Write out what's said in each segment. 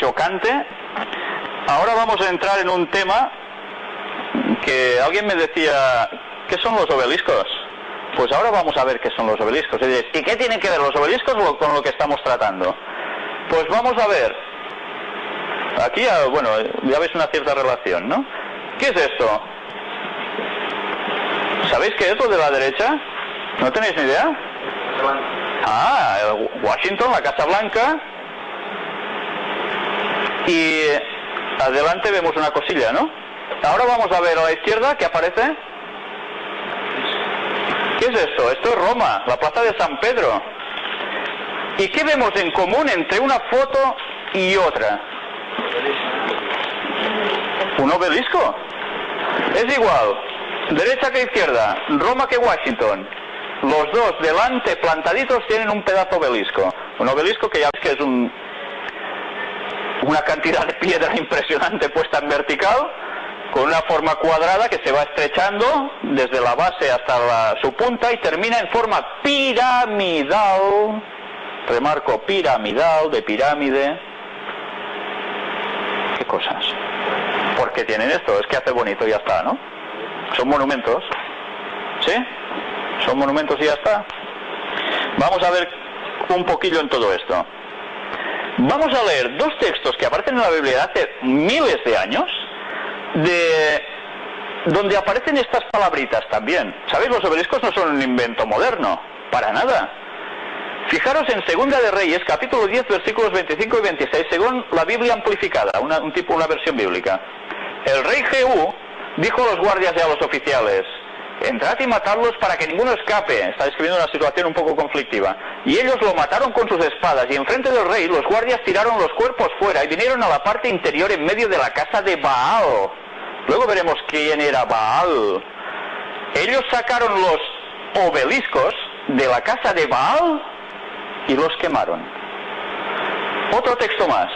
chocante, ahora vamos a entrar en un tema que alguien me decía, ¿qué son los obeliscos? Pues ahora vamos a ver qué son los obeliscos. Y dices, ¿y qué tienen que ver los obeliscos con lo que estamos tratando? Pues vamos a ver. Aquí, ah, bueno, ya ves una cierta relación, ¿no? ¿Qué es esto? ¿Sabéis qué es lo de la derecha? ¿No tenéis ni idea? Ah, Washington, la Casa Blanca. Y adelante vemos una cosilla, ¿no? Ahora vamos a ver a la izquierda que aparece. ¿Qué es esto? Esto es Roma, la plaza de San Pedro. ¿Y qué vemos en común entre una foto y otra? Un obelisco. Es igual, derecha que izquierda, Roma que Washington. Los dos delante plantaditos tienen un pedazo obelisco. Un obelisco que ya ves que es un, una cantidad de piedra impresionante puesta en vertical, con una forma cuadrada que se va estrechando desde la base hasta su punta y termina en forma piramidal. Remarco, piramidal, de pirámide. ¿Qué cosas? ¿Por qué tienen esto? Es que hace bonito y ya está, ¿no? Son monumentos. ¿Sí? Son monumentos y ya está. Vamos a ver un poquillo en todo esto. Vamos a leer dos textos que aparecen en la Biblia hace miles de años, de donde aparecen estas palabritas también. ¿Sabéis? Los obeliscos no son un invento moderno, para nada. Fijaros en Segunda de Reyes, capítulo 10, versículos 25 y 26, según la Biblia amplificada, un tipo, una versión bíblica. El rey Jehú dijo a los guardias y a los oficiales, entrad y matadlos para que ninguno escape. Está describiendo una situación un poco conflictiva. Y ellos lo mataron con sus espadas y enfrente del rey los guardias tiraron los cuerpos fuera y vinieron a la parte interior en medio de la casa de Baal. Luego veremos quién era Baal. Ellos sacaron los obeliscos de la casa de Baal y los quemaron. Otro texto más.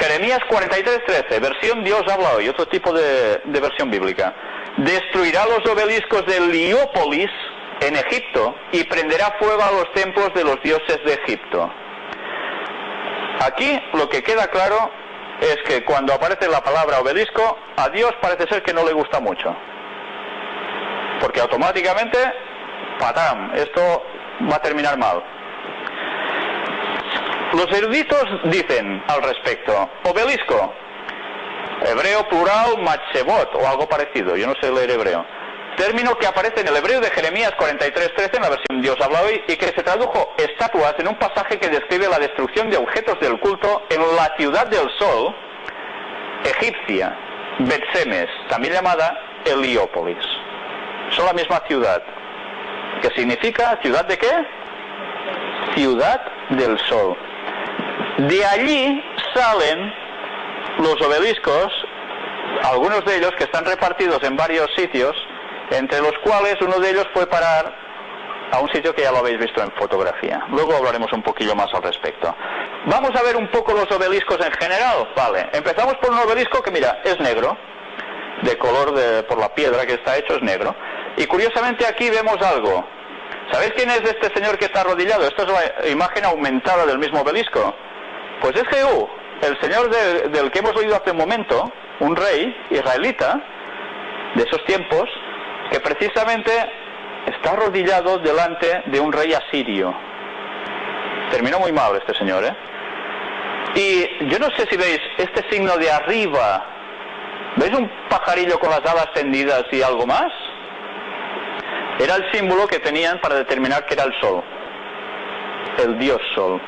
Jeremías 43:13, versión Dios habla hoy, otro tipo de, de versión bíblica destruirá los obeliscos de Liópolis en Egipto y prenderá fuego a los templos de los dioses de Egipto. Aquí lo que queda claro es que cuando aparece la palabra obelisco, a Dios parece ser que no le gusta mucho. Porque automáticamente, patam, esto va a terminar mal. Los eruditos dicen al respecto, obelisco, Hebreo plural machebot o algo parecido, yo no sé leer hebreo. Término que aparece en el hebreo de Jeremías 43.13 en la versión Dios habla hoy y que se tradujo estatuas en un pasaje que describe la destrucción de objetos del culto en la ciudad del sol egipcia, Betsemes, también llamada Heliópolis. Son la misma ciudad. ¿Qué significa? ¿Ciudad de qué? Ciudad del sol. De allí salen los obeliscos, algunos de ellos que están repartidos en varios sitios, entre los cuales uno de ellos fue parar a un sitio que ya lo habéis visto en fotografía. Luego hablaremos un poquillo más al respecto. Vamos a ver un poco los obeliscos en general. Vale, empezamos por un obelisco que mira, es negro, de color de, por la piedra que está hecho es negro. Y curiosamente aquí vemos algo. ¿Sabéis quién es este señor que está arrodillado? Esta es la imagen aumentada del mismo obelisco. Pues es Jehú, el señor del que hemos oído hace un momento, un rey israelita de esos tiempos, que precisamente está arrodillado delante de un rey asirio. Terminó muy mal este señor, ¿eh? Y yo no sé si veis este signo de arriba. ¿Veis un pajarillo con las alas tendidas y algo más? Era el símbolo que tenían para determinar que era el sol, el dios sol.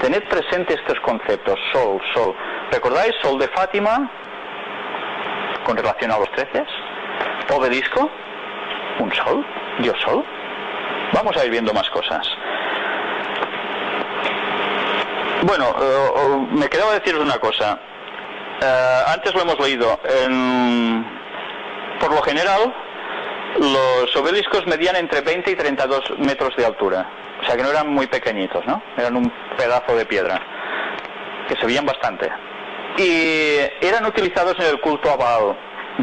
Tened presente estos conceptos, sol, sol. ¿Recordáis sol de Fátima con relación a los treces? Obelisco, un sol, Dios sol. Vamos a ir viendo más cosas. Bueno, eh, me quedaba deciros una cosa. Eh, antes lo hemos leído. por lo general, los obeliscos medían entre 20 y 32 metros de altura. O sea que no eran muy pequeñitos, ¿no? Eran un pedazo de piedra, que se veían bastante. Y eran utilizados en el culto a Baal.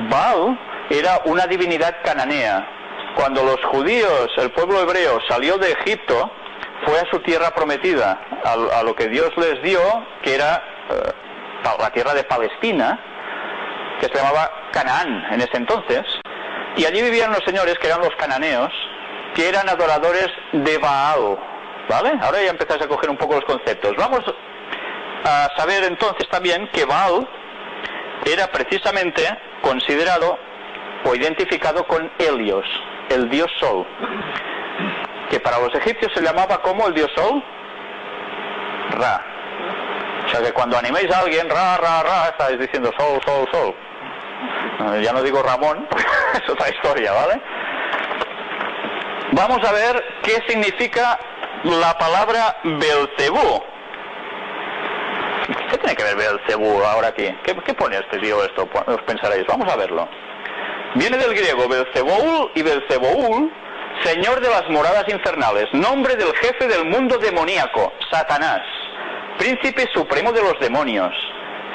Baal era una divinidad cananea. Cuando los judíos, el pueblo hebreo, salió de Egipto, fue a su tierra prometida, a, lo que Dios les dio, que era eh, la tierra de Palestina, que se llamaba Canaán en ese entonces, y allí vivían los señores que eran los cananeos, que eran adoradores de Baal, ¿vale? Ahora ya empezáis a coger un poco los conceptos. Vamos a saber entonces también que Baal era precisamente considerado o identificado con Helios, el dios Sol, que para los egipcios se llamaba como el dios Sol, Ra. O sea que cuando animéis a alguien, Ra, Ra, Ra, estáis diciendo Sol, Sol, Sol. Ya no digo Ramón, es otra historia, ¿vale? Vamos a ver qué significa la palabra Belcebú. ¿Qué tiene que ver Belcebú ahora aquí? ¿Qué, pone este tío esto? Os pensaréis. Vamos a verlo. Viene del griego Belceboul y Belceboul, señor de las moradas infernales, nombre del jefe del mundo demoníaco, Satanás, príncipe supremo de los demonios.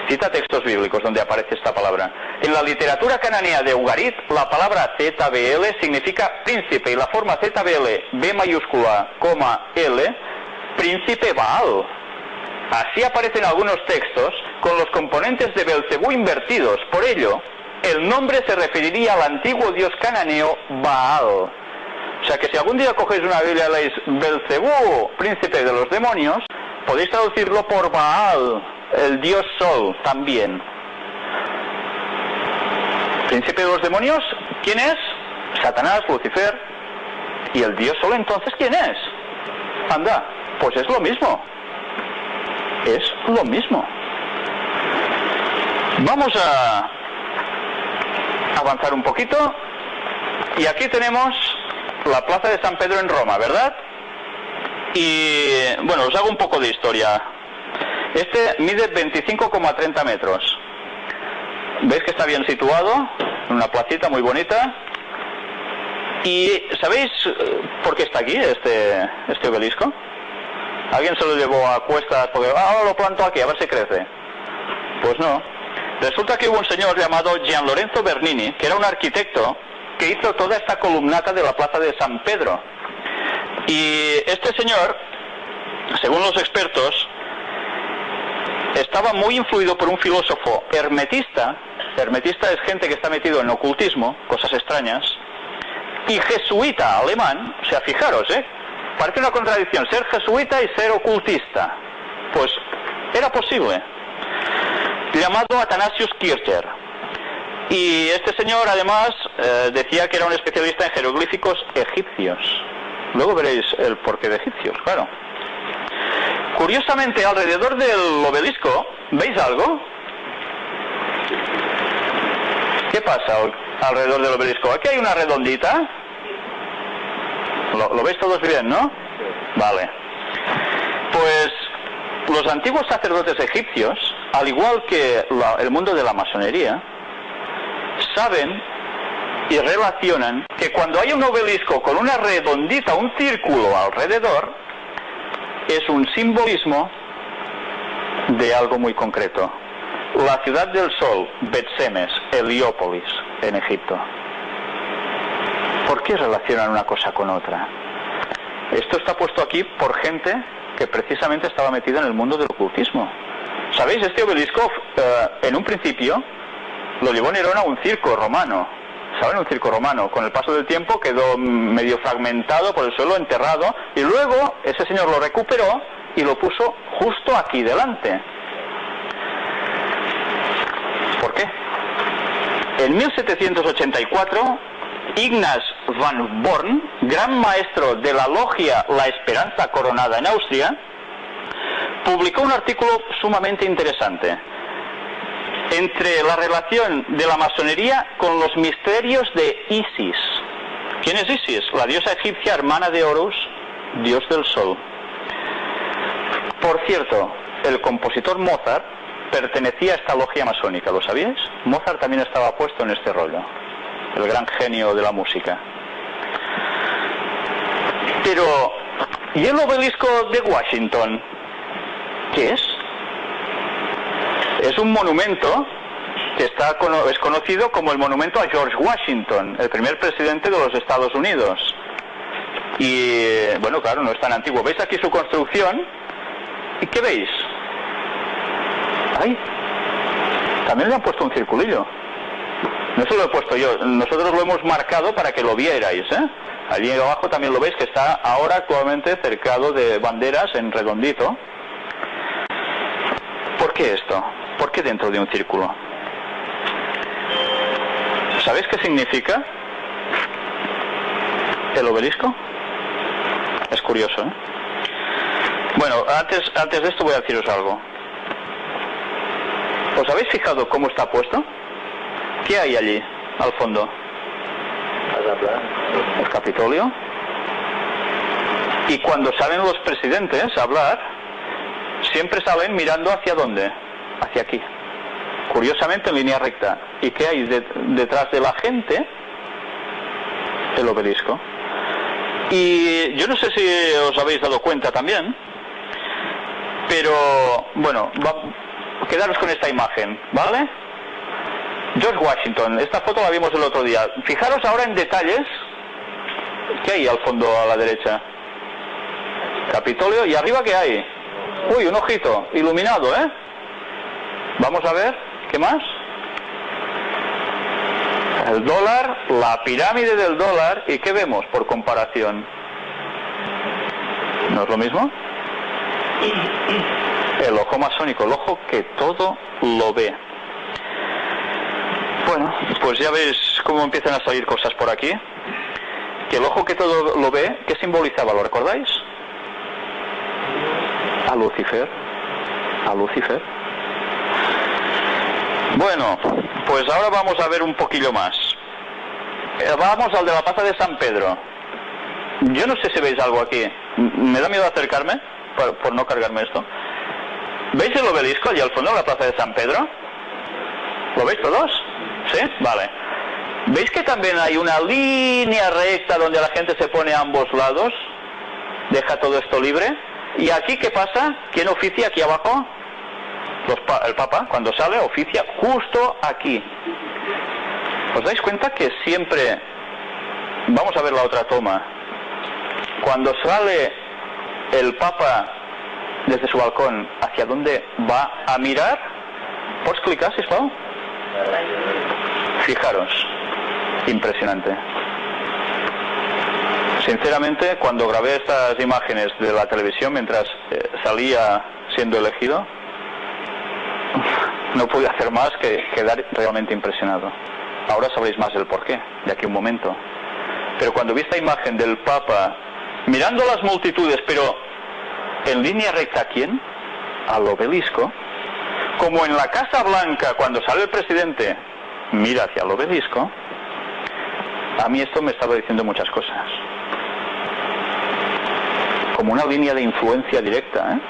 Cita textos bíblicos donde aparece esta palabra. En la literatura cananea de Ugarit, la palabra ZBL significa príncipe y la forma ZBL, B mayúscula, coma L, príncipe Baal. Así aparecen algunos textos con los componentes de Belcebú invertidos. Por ello, el nombre se referiría al antiguo dios cananeo Baal. O sea que si algún día cogéis una Biblia y leéis Belcebú, príncipe de los demonios, podéis traducirlo por Baal, el dios Sol también. Príncipe de los demonios, ¿quién es? Satanás, Lucifer. ¿Y el dios Sol entonces quién es? Anda, pues es lo mismo. Es lo mismo. Vamos a avanzar un poquito. Y aquí tenemos la plaza de San Pedro en Roma, ¿verdad? Y bueno, os hago un poco de historia. Este mide 25,30 metros. ¿Veis que está bien situado? En una placita muy bonita. ¿Y sabéis eh, por qué está aquí este, este obelisco? ¿Alguien se lo llevó a cuestas porque ah, lo planto aquí, a ver si crece? Pues no. Resulta que hubo un señor llamado Gian Lorenzo Bernini, que era un arquitecto, que hizo toda esta columnata de la plaza de San Pedro. Y este señor, según los expertos, estaba muy influido por un filósofo hermetista, hermetista es gente que está metido en ocultismo, cosas extrañas, y jesuita alemán, o sea, fijaros, ¿eh? Parece una contradicción, ser jesuita y ser ocultista. Pues era posible. Llamado Athanasius Kircher. Y este señor además eh, decía que era un especialista en jeroglíficos egipcios. Luego veréis el porqué de egipcios, claro. Curiosamente, alrededor del obelisco, ¿veis algo? ¿Qué pasa alrededor del obelisco? Aquí hay una redondita. ¿Lo, veis todos bien, no? Vale. Pues los antiguos sacerdotes egipcios, al igual que el mundo de la masonería, saben y relacionan que cuando hay un obelisco con una redondita, un círculo alrededor, es un simbolismo de algo muy concreto. La ciudad del sol, Bet-Semes, Heliópolis, en Egipto. ¿Por qué relacionan una cosa con otra? Esto está puesto aquí por gente que precisamente estaba metida en el mundo del ocultismo. ¿Sabéis? Este obelisco, eh, en un principio, lo llevó Nerón a un circo romano. ¿Saben? Un circo romano. Con el paso del tiempo quedó medio fragmentado por el suelo, enterrado, y luego ese señor lo recuperó y lo puso justo aquí delante. ¿Por qué? En 1784, Ignaz van Born, gran maestro de la logia La Esperanza Coronada en Austria, publicó un artículo sumamente interesante entre la relación de la masonería con los misterios de Isis. ¿Quién es Isis? La diosa egipcia hermana de Horus, dios del sol. Por cierto, el compositor Mozart pertenecía a esta logia masónica, ¿lo sabíais? Mozart también estaba puesto en este rollo, el gran genio de la música. Pero, ¿y el obelisco de Washington? ¿Qué es? Es un monumento que está, es conocido como el monumento a George Washington, el primer presidente de los Estados Unidos. Y bueno, claro, no es tan antiguo. ¿Veis aquí su construcción? ¿Y qué veis? ¡Ay! También le han puesto un circulillo. No se lo he puesto yo, nosotros lo hemos marcado para que lo vierais. ¿eh? Allí abajo también lo veis que está ahora actualmente cercado de banderas en redondito. ¿Por qué esto? ¿Por qué dentro de un círculo? ¿Sabéis qué significa el obelisco? Es curioso, ¿eh? Bueno, antes, antes de esto voy a deciros algo. ¿Os habéis fijado cómo está puesto? ¿Qué hay allí, al fondo? El Capitolio. Y cuando salen los presidentes a hablar, siempre salen mirando hacia dónde? Hacia aquí. Curiosamente en línea recta. ¿Y qué hay detrás de la gente? El obelisco. Y yo no sé si os habéis dado cuenta también, pero bueno, quedaros con esta imagen, ¿vale? George Washington, esta foto la vimos el otro día. Fijaros ahora en detalles. ¿Qué hay al fondo a la derecha? Capitolio. ¿Y arriba qué hay? Uy, un ojito, iluminado, ¿eh? Vamos a ver, ¿qué más? El dólar, la pirámide del dólar, ¿y qué vemos por comparación? ¿No es lo mismo? El ojo masónico, el ojo que todo lo ve. Bueno, pues ya ves cómo empiezan a salir cosas por aquí. Que el ojo que todo lo ve, ¿qué simbolizaba? ¿Lo recordáis? A Lucifer. A Lucifer. Bueno, pues ahora vamos a ver un poquillo más. Eh, vamos al de la plaza de San Pedro. Yo no sé si veis algo aquí. Me da miedo acercarme por, por no cargarme esto. ¿Veis el obelisco allí al fondo de la plaza de San Pedro? ¿Lo veis todos? ¿Sí? Vale. ¿Veis que también hay una línea recta donde la gente se pone a ambos lados? Deja todo esto libre. ¿Y aquí qué pasa? ¿Quién oficia aquí abajo? el Papa, cuando sale, oficia justo aquí. ¿Os dais cuenta que siempre... Vamos a ver la otra toma. Cuando sale el Papa desde su balcón, ¿hacia dónde va a mirar? ¿Puedes clicar, si Pau? Fijaros, impresionante. Sinceramente, cuando grabé estas imágenes de la televisión mientras eh, salía siendo elegido, no pude hacer más que quedar realmente impresionado. Ahora sabréis más el porqué, de aquí un momento. Pero cuando vi esta imagen del Papa mirando las multitudes, pero en línea recta, ¿a quién? Al obelisco, como en la Casa Blanca, cuando sale el presidente, mira hacia el obelisco, a mí esto me estaba diciendo muchas cosas. Como una línea de influencia directa. ¿eh?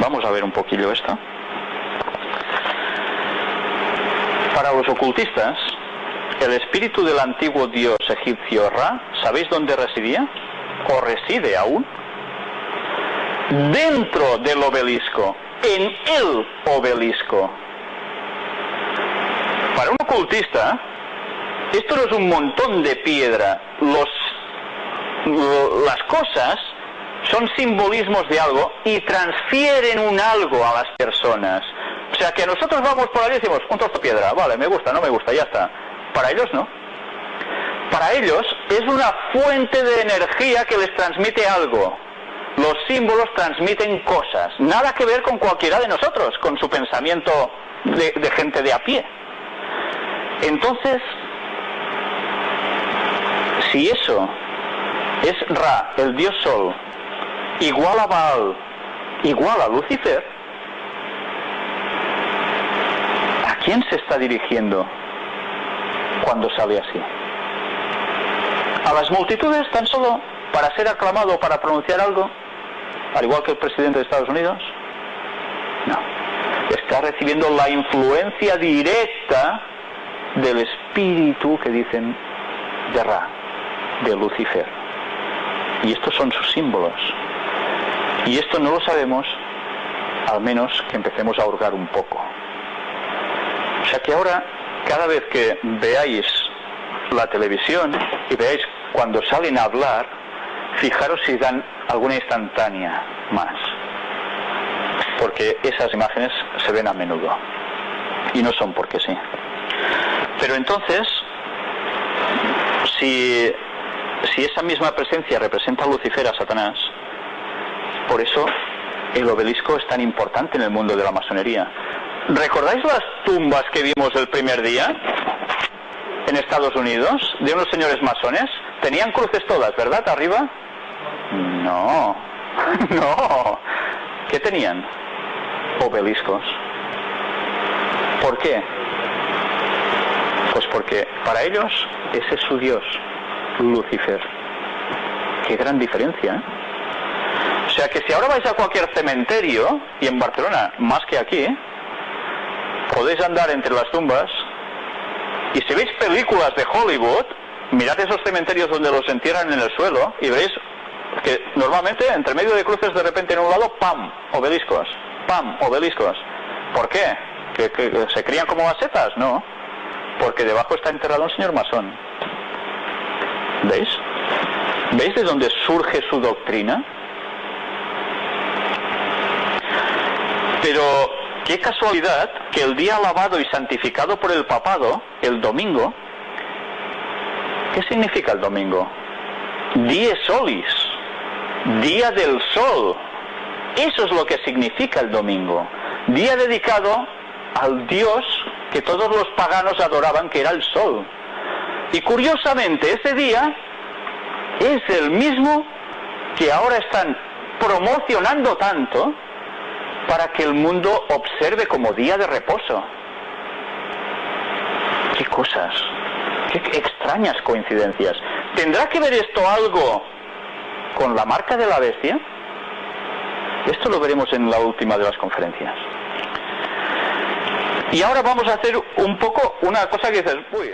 Vamos a ver un poquillo esto. Para los ocultistas, el espíritu del antiguo dios egipcio Ra, ¿sabéis dónde residía? ¿O reside aún? Dentro del obelisco en el obelisco. Para un ocultista, esto no es un montón de piedra. Los, las cosas son simbolismos de algo y transfieren un algo a las personas. O sea que nosotros vamos por ahí y decimos, un trozo de piedra, vale, me gusta, no me gusta, ya está. Para ellos no. Para ellos es una fuente de energía que les transmite algo los símbolos transmiten cosas, nada que ver con cualquiera de nosotros, con su pensamiento de, gente de a pie. Entonces, si eso es Ra, el dios Sol, igual a Baal, igual a Lucifer, ¿a quién se está dirigiendo cuando sale así? ¿A las multitudes tan solo para ser aclamado o para pronunciar algo? Al igual que el presidente de Estados Unidos? No. Está recibiendo la influencia directa del espíritu que dicen de Ra, de Lucifer. Y estos son sus símbolos. Y esto no lo sabemos, al menos que empecemos a hurgar un poco. O sea que ahora, cada vez que veáis la televisión y veáis cuando salen a hablar, fijaros si dan alguna instantánea más, porque esas imágenes se ven a menudo y no son porque sí. Pero entonces, si, si esa misma presencia representa a Lucifer, a Satanás, por eso el obelisco es tan importante en el mundo de la masonería. ¿Recordáis las tumbas que vimos el primer día en Estados Unidos de unos señores masones? Tenían cruces todas, ¿verdad? Arriba. No, no. ¿Qué tenían? Obeliscos. ¿Por qué? Pues porque para ellos ese es su Dios, Lucifer. Qué gran diferencia. ¿eh? O sea que si ahora vais a cualquier cementerio, y en Barcelona más que aquí, podéis andar entre las tumbas, y si veis películas de Hollywood, mirad esos cementerios donde los entierran en el suelo y veis que normalmente entre medio de cruces de repente en un lado, ¡pam! obeliscos, ¡pam! obeliscos. ¿Por qué? ¿Que, se crían como macetas? No, porque debajo está enterrado un señor masón. ¿Veis? ¿Veis de dónde surge su doctrina? Pero qué casualidad que el día alabado y santificado por el papado, el domingo, ¿qué significa el domingo? Die solis, día del sol. Eso es lo que significa el domingo. Día dedicado al Dios que todos los paganos adoraban, que era el sol. Y curiosamente ese día es el mismo que ahora están promocionando tanto para que el mundo observe como día de reposo. Qué cosas, qué extrañas coincidencias. ¿Tendrá que ver esto algo con la marca de la bestia? Esto lo veremos en la última de las conferencias. Y ahora vamos a hacer un poco una cosa que dices, uy,